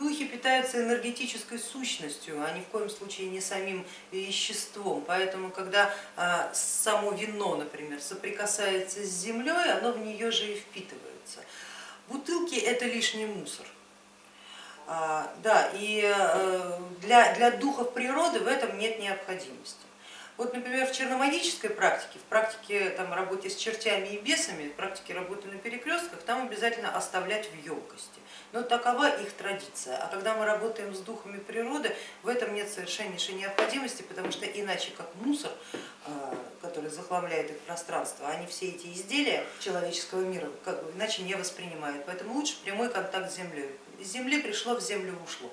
Духи питаются энергетической сущностью, а ни в коем случае не самим веществом. Поэтому, когда а, само вино, например, соприкасается с землей, оно в нее же и впитывается. Бутылки это лишний мусор. А, да, и э, для, для духов природы в этом нет необходимости. Вот, например, в черномагической практике, в практике там, работе с чертями и бесами, в практике работы на перекрестках, там обязательно оставлять в емкости. Но такова их традиция. А когда мы работаем с духами природы, в этом нет совершеннейшей необходимости, потому что иначе как мусор, а, который захламляет их пространство, они все эти изделия человеческого мира как бы, иначе не воспринимают. Поэтому лучше прямой контакт с землей. Из земли пришло, в землю ушло.